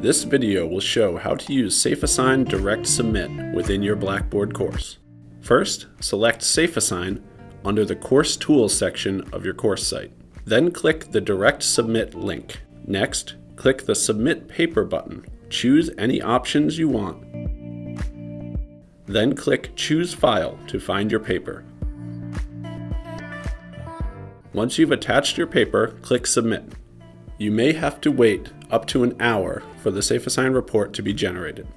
This video will show how to use SafeAssign Direct Submit within your Blackboard course. First, select SafeAssign under the Course Tools section of your course site. Then click the Direct Submit link. Next, click the Submit Paper button. Choose any options you want. Then click Choose File to find your paper. Once you've attached your paper, click Submit. You may have to wait up to an hour for the SafeAssign report to be generated.